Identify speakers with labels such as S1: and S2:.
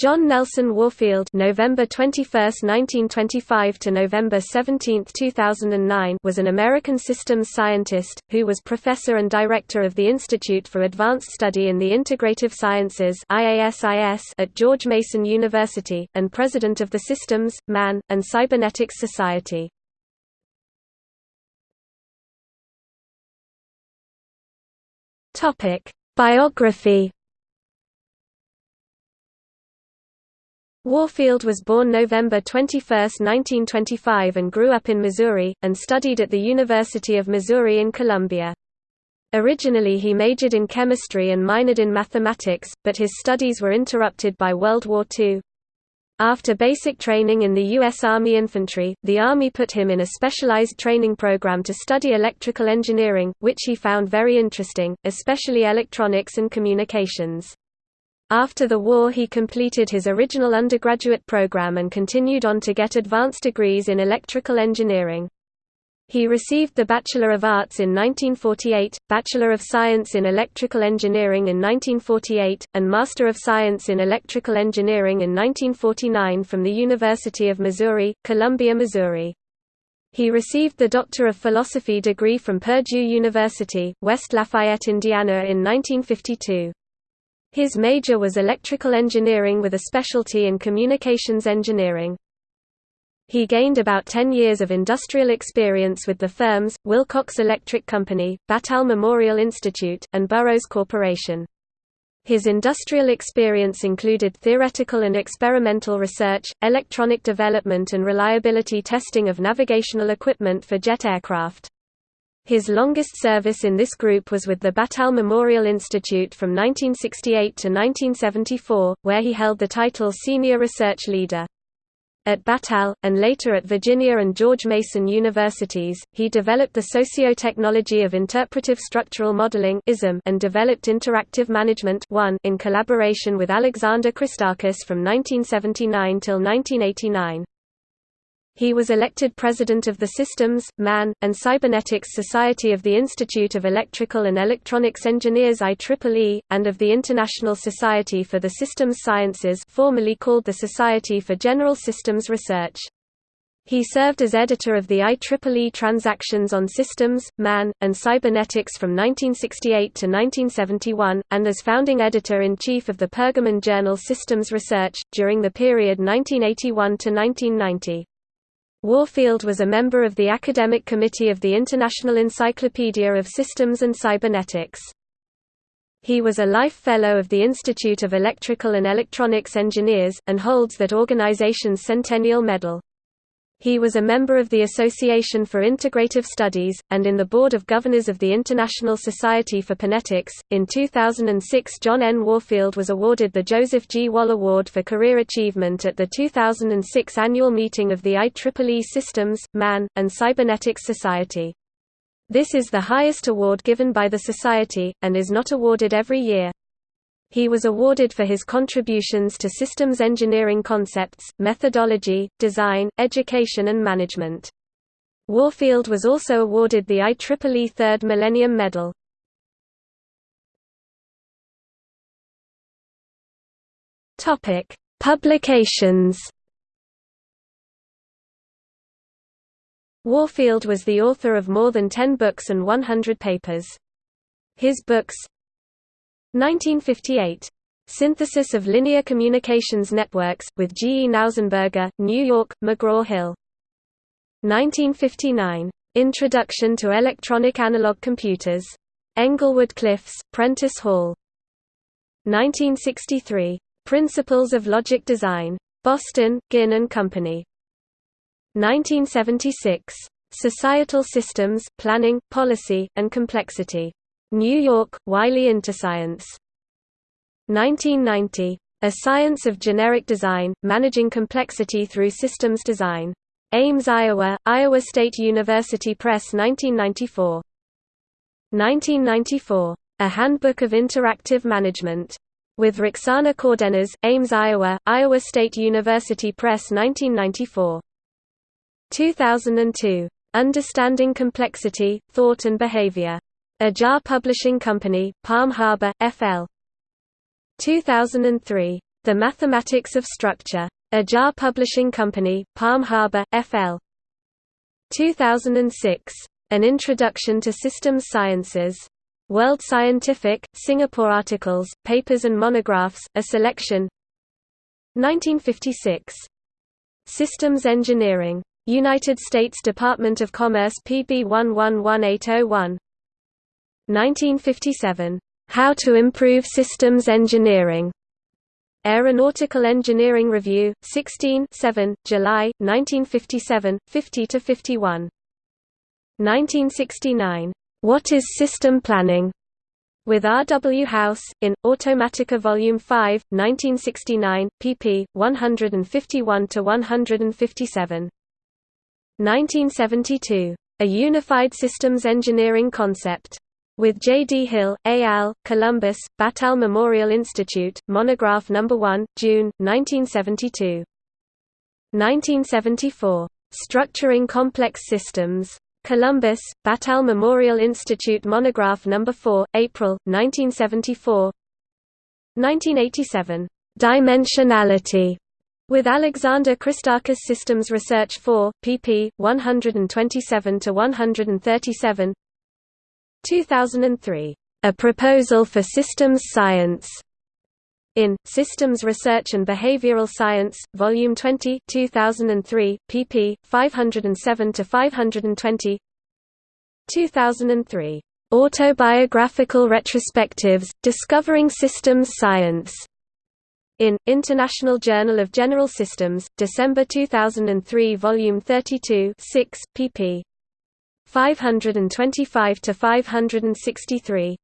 S1: John Nelson Warfield November 21, 1925 to November 17, 2009 was an American systems scientist, who was professor and director of the Institute for Advanced Study in the Integrative Sciences at George Mason University, and president of the Systems, Man, and Cybernetics Society. Biography Warfield was born November 21, 1925 and grew up in Missouri, and studied at the University of Missouri in Columbia. Originally he majored in chemistry and minored in mathematics, but his studies were interrupted by World War II. After basic training in the U.S. Army Infantry, the Army put him in a specialized training program to study electrical engineering, which he found very interesting, especially electronics and communications. After the war he completed his original undergraduate program and continued on to get advanced degrees in electrical engineering. He received the Bachelor of Arts in 1948, Bachelor of Science in Electrical Engineering in 1948, and Master of Science in Electrical Engineering in 1949 from the University of Missouri, Columbia, Missouri. He received the Doctor of Philosophy degree from Purdue University, West Lafayette, Indiana in 1952. His major was electrical engineering with a specialty in communications engineering. He gained about 10 years of industrial experience with the firms, Wilcox Electric Company, Battelle Memorial Institute, and Burroughs Corporation. His industrial experience included theoretical and experimental research, electronic development and reliability testing of navigational equipment for jet aircraft. His longest service in this group was with the Battelle Memorial Institute from 1968 to 1974, where he held the title Senior Research Leader. At Battelle, and later at Virginia and George Mason Universities, he developed the Socio-Technology of Interpretive Structural Modeling and developed Interactive Management 1 in collaboration with Alexander Christakis from 1979 till 1989. He was elected president of the Systems, Man, and Cybernetics Society of the Institute of Electrical and Electronics Engineers IEEE, and of the International Society for the Systems Sciences formerly called the Society for General Systems Research. He served as editor of the IEEE Transactions on Systems, Man, and Cybernetics from 1968 to 1971, and as founding editor-in-chief of the Pergamon journal Systems Research, during the period 1981 to 1990. Warfield was a member of the Academic Committee of the International Encyclopedia of Systems and Cybernetics. He was a Life Fellow of the Institute of Electrical and Electronics Engineers, and holds that organization's Centennial Medal. He was a member of the Association for Integrative Studies, and in the Board of Governors of the International Society for Panetics. In 2006, John N. Warfield was awarded the Joseph G. Wohl Award for Career Achievement at the 2006 annual meeting of the IEEE Systems, Man, and Cybernetics Society. This is the highest award given by the Society, and is not awarded every year. He was awarded for his contributions to systems engineering concepts, methodology, design, education and management. Warfield was also awarded the IEEE Third Millennium Medal. Publications Warfield was the author of more than 10 books and 100 papers. His books, 1958. Synthesis of Linear Communications Networks, with G. E. Knausenberger, New York, McGraw-Hill. 1959. Introduction to Electronic Analog Computers. Englewood Cliffs, Prentice Hall. 1963. Principles of Logic Design. Boston, Ginn and Company. 1976. Societal Systems, Planning, Policy, and Complexity. New York, Wiley Interscience. 1990. A Science of Generic Design, Managing Complexity Through Systems Design. Ames, Iowa, Iowa State University Press 1994. 1994. A Handbook of Interactive Management. With Roxana Cardenas, Ames, Iowa, Iowa State University Press 1994. 2002. Understanding Complexity, Thought and Behavior. Ajar Publishing Company, Palm Harbor, FL. 2003. The Mathematics of Structure. Ajar Publishing Company, Palm Harbor, FL. 2006. An Introduction to Systems Sciences. World Scientific, Singapore Articles, Papers and Monographs, a selection 1956. Systems Engineering. United States Department of Commerce PB 111801 1957. How to Improve Systems Engineering. Aeronautical Engineering Review, 16 7, July, 1957, 50–51. 1969. What is System Planning? With R. W. House, in, Automatica Volume 5, 1969, pp. 151–157. 1972. A Unified Systems Engineering Concept with J. D. Hill, A. Al., Columbus, Battelle Memorial Institute, Monograph No. 1, June, 1972. 1974. Structuring Complex Systems. Columbus, Battelle Memorial Institute Monograph No. 4, April, 1974 1987. Dimensionality. With Alexander Christakis Systems Research 4, pp. 127–137 2003. A Proposal for Systems Science. In Systems Research and Behavioral Science, Volume 20, 2003, pp. 507 to 520. 2003. Autobiographical Retrospectives: Discovering Systems Science. In International Journal of General Systems, December 2003, Volume 32, 6, pp. 525 to 563